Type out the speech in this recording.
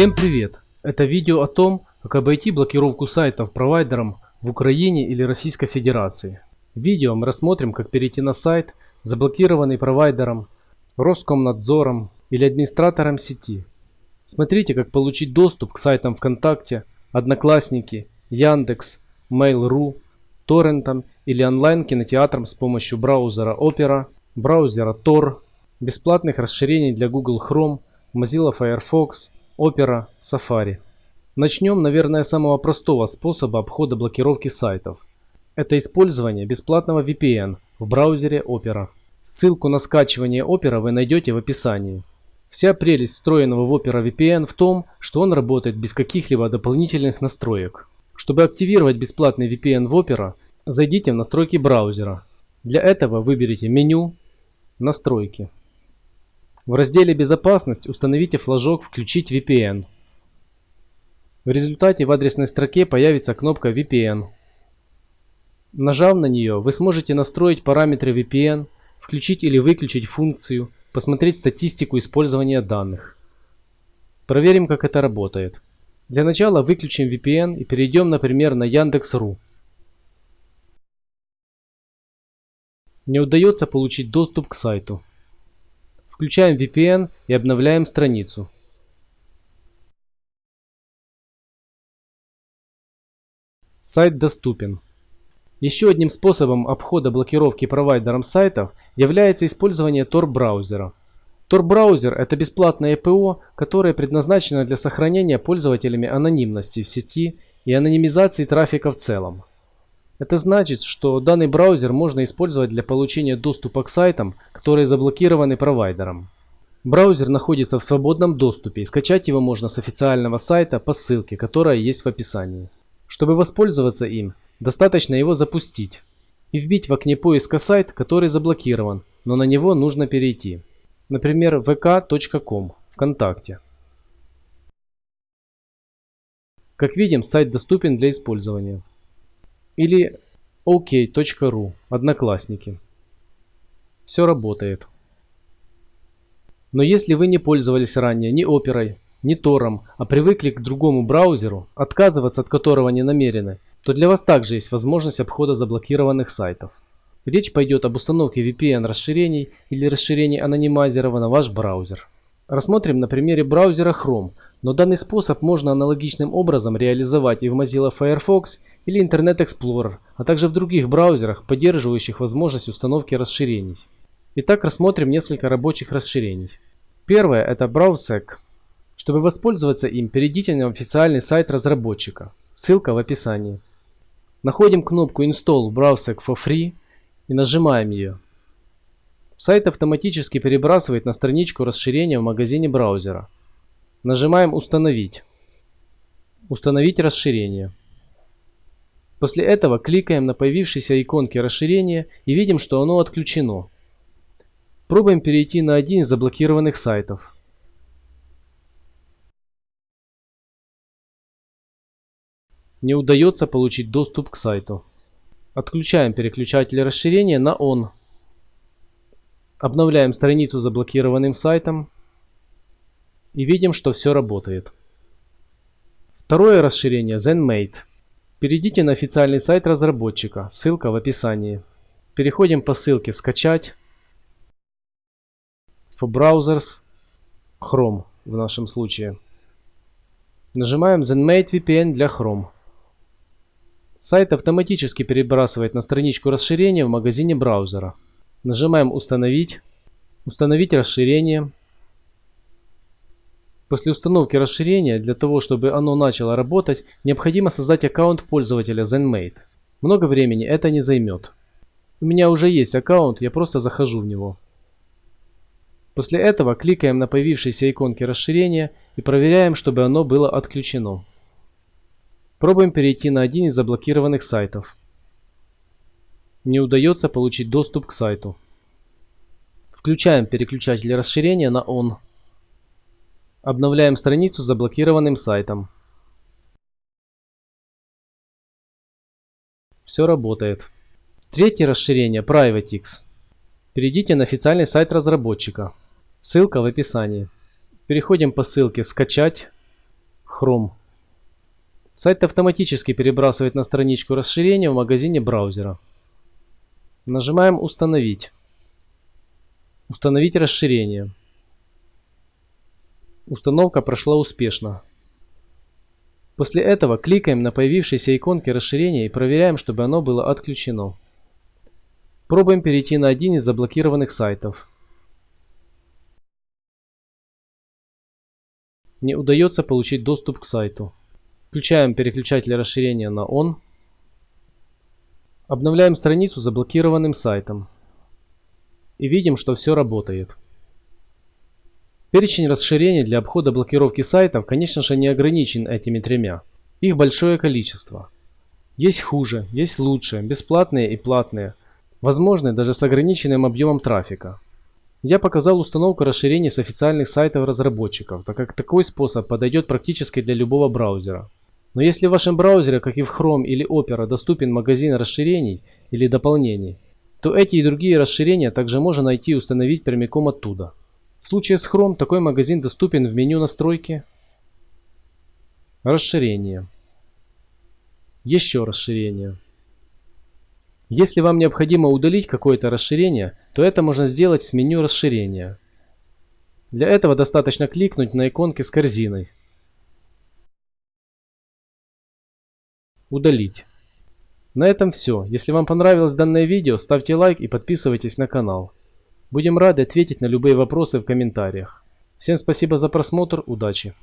Всем привет! Это видео о том, как обойти блокировку сайтов провайдером в Украине или Российской Федерации. В видео мы рассмотрим, как перейти на сайт, заблокированный провайдером, Роскомнадзором или администратором сети. Смотрите, как получить доступ к сайтам ВКонтакте, Одноклассники, Яндекс, Mail.ru, торрентам или онлайн-кинотеатрам с помощью браузера Opera, браузера Tor, бесплатных расширений для Google Chrome, Mozilla Firefox, Opera, Safari. Начнем, наверное, с самого простого способа обхода блокировки сайтов. Это использование бесплатного VPN в браузере Opera. Ссылку на скачивание Opera вы найдете в описании. Вся прелесть встроенного в Opera VPN в том, что он работает без каких-либо дополнительных настроек. Чтобы активировать бесплатный VPN в Opera, зайдите в настройки браузера. Для этого выберите меню «Настройки». В разделе «Безопасность» установите флажок «Включить VPN». В результате в адресной строке появится кнопка VPN. Нажав на нее, вы сможете настроить параметры VPN, включить или выключить функцию, посмотреть статистику использования данных. Проверим, как это работает. Для начала выключим VPN и перейдем, например, на Яндекс.ру. Не удается получить доступ к сайту. Включаем VPN и обновляем страницу. Сайт доступен. Еще одним способом обхода блокировки провайдером сайтов является использование Tor-браузера. Tor-браузер – это бесплатное ПО, которое предназначено для сохранения пользователями анонимности в сети и анонимизации трафика в целом. Это значит, что данный браузер можно использовать для получения доступа к сайтам, которые заблокированы провайдером. Браузер находится в свободном доступе и скачать его можно с официального сайта по ссылке, которая есть в описании. Чтобы воспользоваться им, достаточно его запустить и вбить в окне поиска сайт, который заблокирован, но на него нужно перейти. Например, vk.com ВКонтакте. Как видим, сайт доступен для использования или ok.ru, Одноклассники. Все работает. Но если вы не пользовались ранее ни оперой, ни тором, а привыкли к другому браузеру, отказываться от которого не намерены, то для вас также есть возможность обхода заблокированных сайтов. Речь пойдет об установке VPN расширений или расширений анонимайзеров на ваш браузер. Рассмотрим на примере браузера Chrome, но данный способ можно аналогичным образом реализовать и в Mozilla Firefox или Internet Explorer, а также в других браузерах, поддерживающих возможность установки расширений. Итак, рассмотрим несколько рабочих расширений. Первое – это BrowSec. Чтобы воспользоваться им, перейдите на официальный сайт разработчика. Ссылка в описании. Находим кнопку Install BrowSec for Free и нажимаем ее. Сайт автоматически перебрасывает на страничку расширения в магазине браузера. Нажимаем «Установить». «Установить расширение». После этого кликаем на появившейся иконке расширения и видим, что оно отключено. Пробуем перейти на один из заблокированных сайтов. Не удается получить доступ к сайту. Отключаем переключатель расширения на ON. Обновляем страницу заблокированным сайтом и видим, что все работает. Второе расширение ZenMate. Перейдите на официальный сайт разработчика, ссылка в описании. Переходим по ссылке «Скачать», for browsers, Chrome в нашем случае. Нажимаем ZenMate VPN для Chrome. Сайт автоматически перебрасывает на страничку расширения в магазине браузера. Нажимаем «Установить», «Установить расширение», После установки расширения, для того чтобы оно начало работать, необходимо создать аккаунт пользователя ZenMate. Много времени это не займет. У меня уже есть аккаунт, я просто захожу в него. После этого кликаем на появившиеся иконки расширения и проверяем, чтобы оно было отключено. Пробуем перейти на один из заблокированных сайтов. Не удается получить доступ к сайту. Включаем переключатель расширения на ON. Обновляем страницу с заблокированным сайтом. Все работает. Третье расширение PrivateX. Перейдите на официальный сайт разработчика. Ссылка в описании. Переходим по ссылке «Скачать», Chrome. Сайт автоматически перебрасывает на страничку расширения в магазине браузера. Нажимаем «Установить». Установить расширение. Установка прошла успешно. После этого кликаем на появившиеся иконки расширения и проверяем, чтобы оно было отключено. Пробуем перейти на один из заблокированных сайтов. Не удается получить доступ к сайту. Включаем переключатель расширения на ON. Обновляем страницу заблокированным сайтом. И видим, что все работает. Перечень расширений для обхода блокировки сайтов, конечно же, не ограничен этими тремя. Их большое количество. Есть хуже, есть лучше, бесплатные и платные. Возможны даже с ограниченным объемом трафика. Я показал установку расширений с официальных сайтов разработчиков, так как такой способ подойдет практически для любого браузера. Но если в вашем браузере, как и в Chrome или Opera, доступен магазин расширений или дополнений, то эти и другие расширения также можно найти и установить прямиком оттуда. В случае с Chrome такой магазин доступен в меню настройки, расширение, еще расширение. Если вам необходимо удалить какое-то расширение, то это можно сделать с меню расширения. Для этого достаточно кликнуть на иконки с корзиной. Удалить. На этом все. Если вам понравилось данное видео, ставьте лайк и подписывайтесь на канал. Будем рады ответить на любые вопросы в комментариях. Всем спасибо за просмотр, удачи!